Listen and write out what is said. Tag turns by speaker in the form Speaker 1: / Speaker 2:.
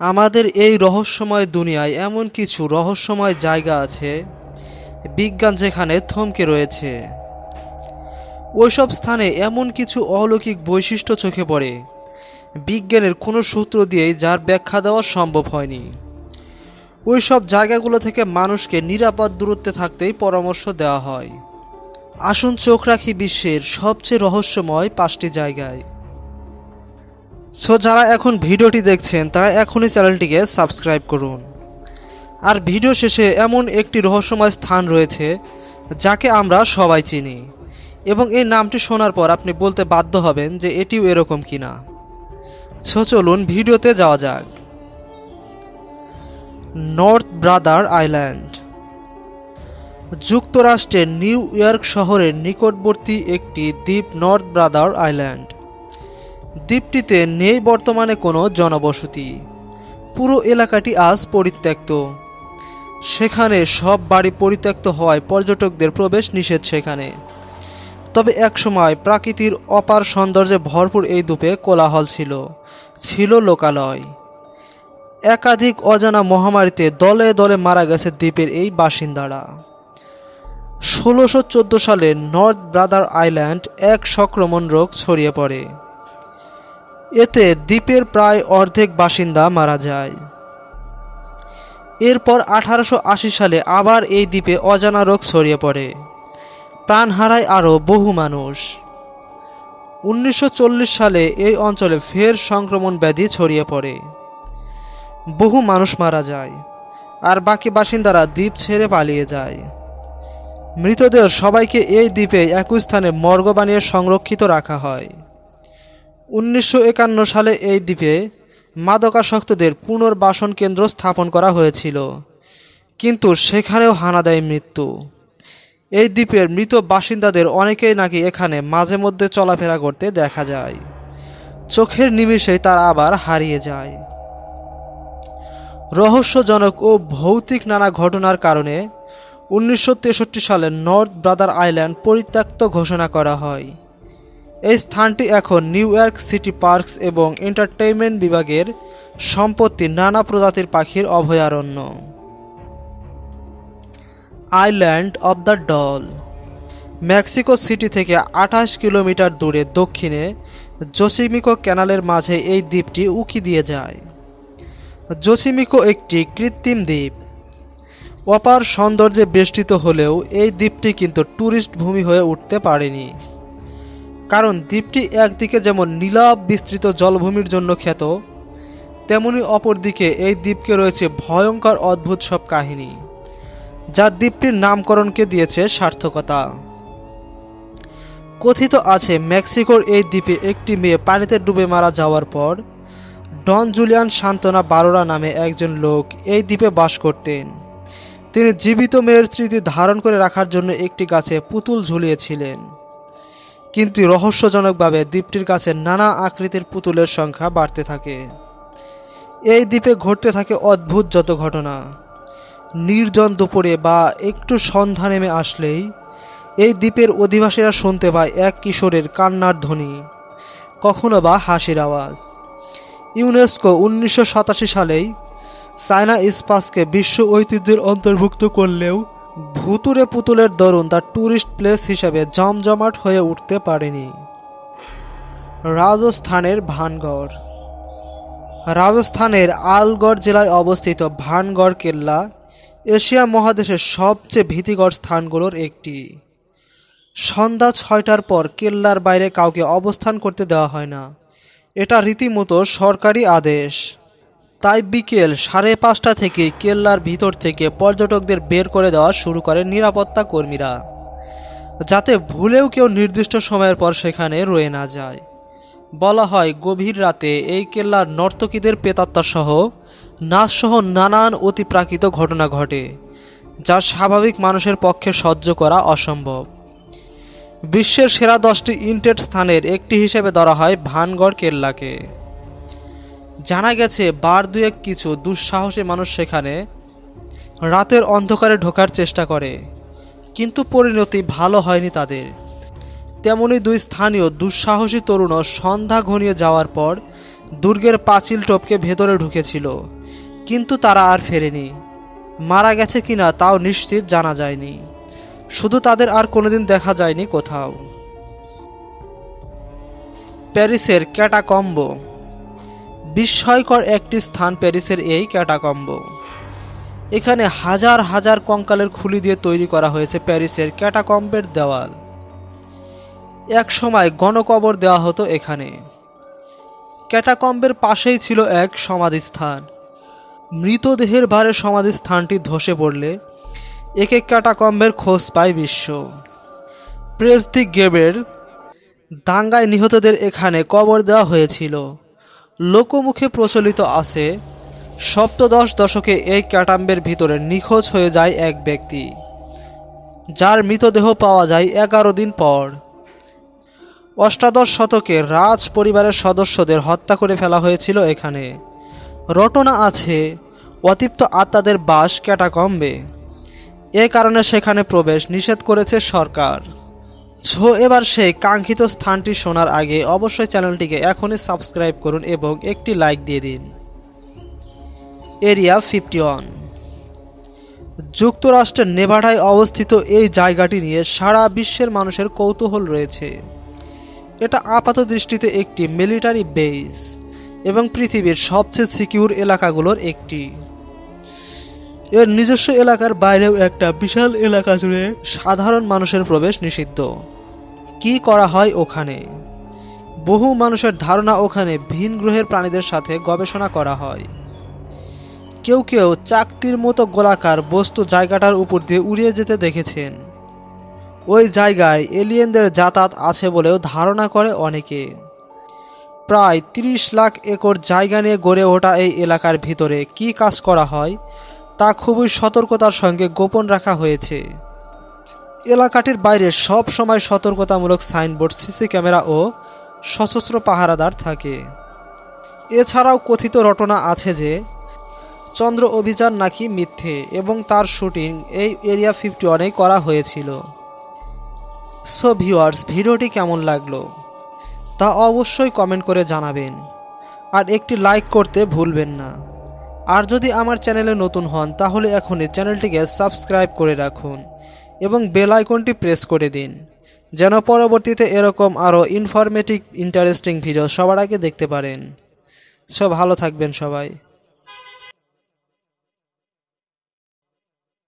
Speaker 1: আমাদের এই রহস্যময় দুনিয়ায় এমন কিছু রহস্যময় জায়গা আছে, বিজ্ঞান যেখানে থমকে রয়েছে। ওইসব স্থানে এমন কিছু অলৌকিক বৈশিষ্ট্য চোখে পড়ে। বিজ্ঞানের কোনো সূত্র দিয়েই যার ব্যাখ্যা দেওয়া সম্ভব হয়নি। ওই সব জায়গাগুলো থেকে মানুষকে নিরাপদ দূরত্বে থাকতেই পরামর্শ দেওয়া হয়। আসুন চোখ রাখি বিশ্বের সবচেয়ে রহস্যময় পাঁচটি জায়গায়। সো যারা এখন ভিডিওটি দেখছেন, তারা এখনই চ্যানেলটিকে সাবস্ক্রাইব করুন। আর ভিডিও শেষে এমন একটি রহস্যময় স্থান রয়েছে, যাকে আমরা সবাই চিনি। এবং এই নামটি শোনার পর আপনি বলতে বাধ্য হবেন যে এটিও এরকম কিনা। সো চলুন ভিডিওতে যাওয়া যাক। নর্থ ব্রাদার আইল্যান্ড যুক্তরাষ্ট্রের নিউ ইয়র্ক শহরের নিকটবর্তী একটি দ্বীপ নর্থ ব্রাদার আইল্যান্ড দ্বীপটিতে নেই বর্তমানে কোনো জনবসতি। পুরো এলাকাটি আজ পরিত্যক্ত। সেখানে সব বাড়ি পরিত্যক্ত হওয়ায় পর্যটকদের প্রবেশ নিষেধ সেখানে। তবে একসময় প্রাকৃতির অপার সৌন্দর্যে ভরপুর এই দ্বীপে কোলাহল ছিল ছিল লোকালয়। একাধিক অজানা মহামারীতে দলে দলে মারা গেছে দ্বীপের এই বাসিন্দারা। ষোলোশো সালে নর্থ ব্রাদার আইল্যান্ড এক সংক্রমণ রোগ ছড়িয়ে পড়ে। এতে দ্বীপের প্রায় অর্ধেক বাসিন্দা মারা যায়। এরপর আঠারোশো আশি সালে আবার এই দ্বীপে অজানা রোগ ছড়িয়ে পড়ে। প্রাণ হারায় আরও বহু মানুষ। উনিশশো চল্লিশ সালে এই অঞ্চলে ফের সংক্রমণ ব্যাধি ছড়িয়ে পড়ে। বহু মানুষ মারা যায় আর বাকি বাসিন্দারা দ্বীপ ছেড়ে পালিয়ে যায়। মৃতদেহ সবাইকে এই দ্বীপে একই স্থানে মর্গ বানিয়ে সংরক্ষিত রাখা হয়। উনিশশো একান্ন সালে এই দ্বীপে মাদকাসক্তদের পুনর্বাসন কেন্দ্র স্থাপন করা হয়েছিল। কিন্তু সেখানেও হানা দেয় মৃত্যু। এই দ্বীপের মৃত বাসিন্দাদের অনেকেই নাকি এখানে মাঝে মধ্যে চলাফেরা করতে দেখা যায়। চোখের নিমিষেই তার আবার হারিয়ে যায়। রহস্যজনক ও ভৌতিক নানা ঘটনার কারণে উনিশশো তেষট্টি সালে নর্থ ব্রাদার আইল্যান্ড পরিত্যক্ত ঘোষণা করা হয়। এই স্থানটি এখন নিউ ইয়র্ক সিটি পার্কস এবং এন্টারটেইনমেন্ট বিভাগের সম্পত্তি নানা প্রজাতির পাখির অভয়ারণ্য। Island of the Doll. Mexico City থেকে আঠাশ কিলোমিটার দূরে দক্ষিণে জোসিমিকো ক্যানালের মাঝে এই দ্বীপটি উকি দিয়ে যায়। জোসিমিকো একটি কৃত্রিম দ্বীপ। অপার সৌন্দর্যে বেষ্টিত হলেও এই দ্বীপটি কিন্তু ট্যুরিস্ট ভূমি হয়ে উঠতে পারেনি। কারণ দ্বীপটি একদিকে যেমন নীলাভ বিস্তৃত জলভূমির জন্য খ্যাত, তেমনি অপরদিকে এই দ্বীপকে রয়েছে ভয়ঙ্কর অদ্ভুত সব কাহিনী, যা দ্বীপটির নামকরণকে দিয়েছে সার্থকতা। কথিত আছে, মেক্সিকোর এই দ্বীপে একটি মেয়ে পানিতে ডুবে মারা যাওয়ার পর, ডন জুলিয়ান সান্তনা বারোরা নামে একজন লোক এই দ্বীপে বাস করতেন। তিনি জীবিত মেয়ের স্মৃতি ধারণ করে রাখার জন্য একটি গাছে পুতুল ঝুলিয়েছিলেন। কিন্তু রহস্যজনকভাবে দ্বীপটির কাছে নানা আকৃতির পুতুলের সংখ্যা বাড়তে থাকে। এই দ্বীপে ঘটতে থাকে অদ্ভুত যত ঘটনা। নির্জন দুপুরে বা একটু সন্ধ্যা নেমে আসলেই এই দ্বীপের অধিবাসীরা শুনতে পায় এক কিশোরের কান্নার ধ্বনি, কখনো বা হাসির আওয়াজ। ইউনেস্কো উনিশশো সাতাশি সালেই চায়না স্পাসকে বিশ্ব ঐতিহ্যের অন্তর্ভুক্ত করলেও ভুতুরে পুতুলের দরুন তার ট্যুরিস্ট প্লেস হিসেবে জমজমাট হয়ে উঠতে পারেনি। রাজস্থানের ভানগড়। রাজস্থানের আলগড় জেলায় অবস্থিত ভানগড় কেল্লা এশিয়া মহাদেশের সবচেয়ে ভীতিকর স্থানগুলোর একটি। সন্ধ্যা ছয়টার পর কেল্লার বাইরে কাউকে অবস্থান করতে দেওয়া হয় না। এটা রীতিমতো সরকারি আদেশ। তাই বিকেল সাড়ে পাঁচটা থেকে কেল্লার ভিতর থেকে পর্যটকদের বের করে দেওয়া শুরু করেন নিরাপত্তা কর্মীরা, যাতে ভুলেও কেউ নির্দিষ্ট সময়ের পর সেখানে রয়ে না যায়। বলা হয়, গভীর রাতে এই কেল্লার নর্তকীদের পেতাত্মা সহ নাচসহ নানান অতিপ্রাকৃত ঘটনা ঘটে, যা স্বাভাবিক মানুষের পক্ষে সহ্য করা অসম্ভব। বিশ্বের সেরা দশটি ইন্টেড স্থানের একটি হিসেবে ধরা হয় ভানগড় কেল্লাকে। জানা গেছে, বার দুয়েক কিছু দুঃসাহসী মানুষ সেখানে রাতের অন্ধকারে ঢোকার চেষ্টা করে, কিন্তু পরিণতি ভালো হয়নি তাদের। তেমনি দুই স্থানীয় দুঃসাহসী তরুণও সন্ধ্যা ঘনিয়ে যাওয়ার পর দুর্গের পাঁচিল টপকে ভেতরে ঢুকেছিল, কিন্তু তারা আর ফেরেনি। মারা গেছে কিনা তাও নিশ্চিত জানা যায়নি। শুধু তাদের আর কোনোদিন দেখা যায়নি কোথাও। প্যারিসের ক্যাটাকম্ব বিস্ময়কর একটি স্থান প্যারিসের এই ক্যাটাকম্ব। এখানে হাজার হাজার কঙ্কালের খুলি দিয়ে তৈরি করা হয়েছে প্যারিসের ক্যাটাকম্বের দেওয়াল। এক সময় গণকবর দেওয়া হতো এখানে। ক্যাটাকম্বের পাশেই ছিল এক সমাধিস্থান। মৃতদেহের ভারে সমাধিস্থানটি ধসে পড়লে একে ক্যাটাকম্বের খোঁজ পায় বিশ্ব। প্রেস দি গেবের দাঙ্গায় নিহতদের এখানে কবর দেওয়া হয়েছিল। লোকমুখে প্রচলিত আছে, সপ্তদশ দশকে এই ক্যাটাম্বের ভিতরে নিখোঁজ হয়ে যায় এক ব্যক্তি, যার মৃতদেহ পাওয়া যায় এগারো দিন পর। অষ্টাদশ শতকে রাজ পরিবারের সদস্যদের হত্যা করে ফেলা হয়েছিল এখানে। রটনা আছে, অতিপ্ত আত্মাদের বাস ক্যাটাকম্বে। এ কারণে সেখানে প্রবেশ নিষেধ করেছে সরকার। ছো এবার সেই কাঙ্ক্ষিত স্থানটি শোনার আগে অবশ্যই চ্যানেলটিকে এখনই সাবস্ক্রাইব করুন এবং একটি লাইক দিয়ে দিন। Area fifty one. যুক্তরাষ্ট্রের নেভাডায় অবস্থিত এই জায়গাটি নিয়ে সারা বিশ্বের মানুষের কৌতূহল রয়েছে। এটা আপাত দৃষ্টিতে একটি মিলিটারি বেস এবং পৃথিবীর সবচেয়ে সিকিউর এলাকাগুলোর একটি। এর নিজস্ব এলাকার বাইরেও একটা বিশাল এলাকা জুড়ে সাধারণ মানুষের প্রবেশ নিষিদ্ধ। কি করা হয় ওখানে? বহু মানুষের ধারণা ওখানে ভিন গ্রহের প্রাণীদের সাথে গবেষণা করা হয়। কেউ কেউ চাকতির মতো গোলাকার বস্তু জায়গাটার উপর দিয়ে উড়িয়ে যেতে দেখেছেন। ওই জায়গায় এলিয়েনদের যাতায়াত আছে বলেও ধারণা করে অনেকে। প্রায় ৩০ লাখ একর জায়গা নিয়ে গড়ে ওঠা এই এলাকার ভিতরে কি কাজ করা হয়? তা খুবই সতর্কতার সঙ্গে গোপন রাখা হয়েছে। এলাকাটির বাইরে সব সময় সতর্কতামূলক সাইনবোর্ড, সিসি ক্যামেরা ও সশস্ত্র পাহারাদার থাকে। এছাড়াও কথিত রটনা আছে যে, চন্দ্র অভিযান নাকি মিথ্যে এবং তার শুটিং এই এরিয়া ফিফটি ওয়ানেই করা হয়েছিল। সো ভিউয়ার্স, ভিডিওটি কেমন লাগল? তা অবশ্যই কমেন্ট করে জানাবেন। আর একটি লাইক করতে ভুলবেন না। আর যদি আমার চ্যানেলে নতুন হন, তাহলে এখনই চ্যানেলটিকে সাবস্ক্রাইব করে রাখুন এবং বেল আইকনটি প্রেস করে দিন, যেন পরবর্তীতে এরকম আরও ইনফরমেটিভ, ইন্টারেস্টিং ভিডিও সবার আগে দেখতে পারেন। সব ভালো থাকবেন সবাই।